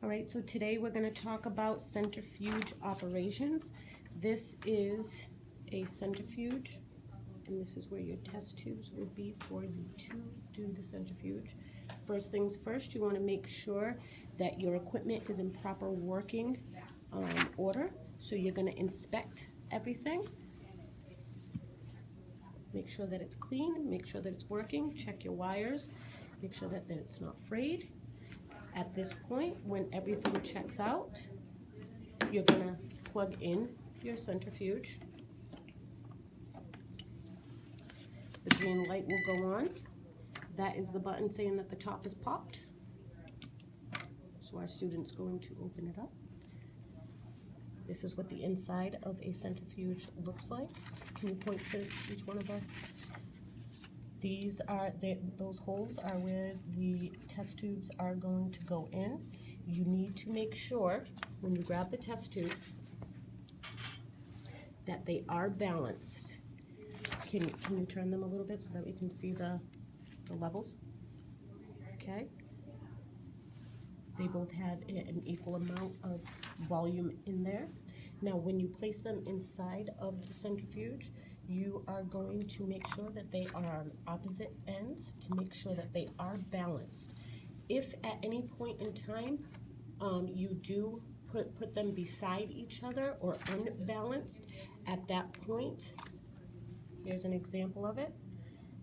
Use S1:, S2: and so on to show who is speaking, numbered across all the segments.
S1: All right, so today we're gonna talk about centrifuge operations. This is a centrifuge, and this is where your test tubes would be for you to do the centrifuge. First things first, you wanna make sure that your equipment is in proper working um, order. So you're gonna inspect everything. Make sure that it's clean, make sure that it's working, check your wires, make sure that, that it's not frayed. At this point, when everything checks out, you're gonna plug in your centrifuge. The green light will go on. That is the button saying that the top is popped. So our student's going to open it up. This is what the inside of a centrifuge looks like. Can you point to each one of the these are, the, those holes are where the test tubes are going to go in. You need to make sure, when you grab the test tubes, that they are balanced. Can, can you turn them a little bit so that we can see the, the levels? Okay? They both have an equal amount of volume in there. Now, when you place them inside of the centrifuge, you are going to make sure that they are on opposite ends to make sure that they are balanced. If at any point in time, um, you do put, put them beside each other or unbalanced, at that point, here's an example of it.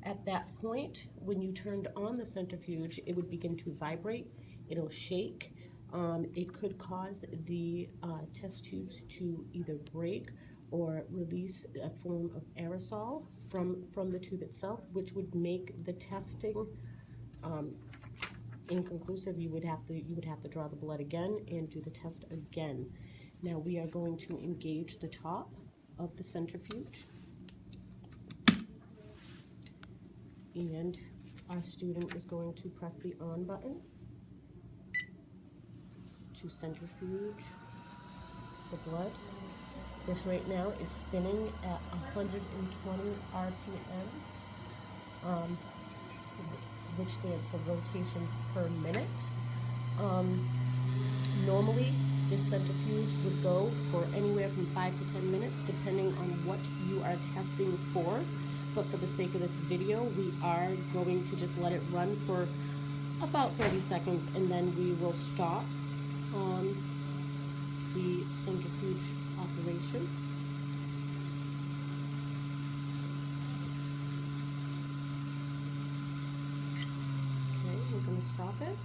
S1: At that point, when you turned on the centrifuge, it would begin to vibrate, it'll shake. Um, it could cause the uh, test tubes to either break or release a form of aerosol from, from the tube itself, which would make the testing um, inconclusive. You would have to, you would have to draw the blood again and do the test again. Now we are going to engage the top of the centrifuge. And our student is going to press the on button to centrifuge the blood. This right now is spinning at 120 RPMs, um, which stands for rotations per minute. Um, normally, this centrifuge would go for anywhere from 5 to 10 minutes, depending on what you are testing for. But for the sake of this video, we are going to just let it run for about 30 seconds, and then we will stop on the centrifuge operation. Okay, we're going to stop it.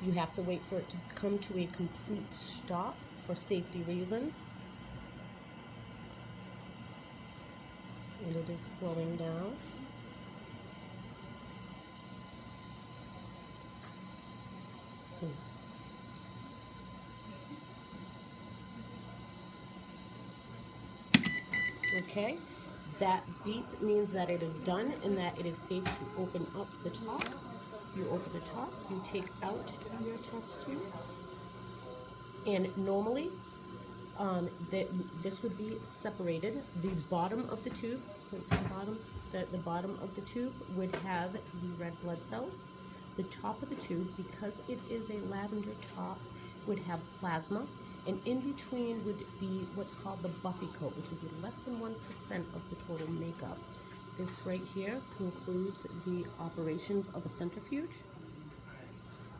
S1: You have to wait for it to come to a complete stop for safety reasons. And it is slowing down. Hmm. Okay, that beep means that it is done and that it is safe to open up the top. You open the top, you take out your test tubes. And normally, um, that this would be separated. The bottom of the tube, the bottom, the, the bottom of the tube would have the red blood cells. The top of the tube, because it is a lavender top, would have plasma. And in between would be what's called the buffy coat, which would be less than 1% of the total makeup. This right here concludes the operations of a centrifuge.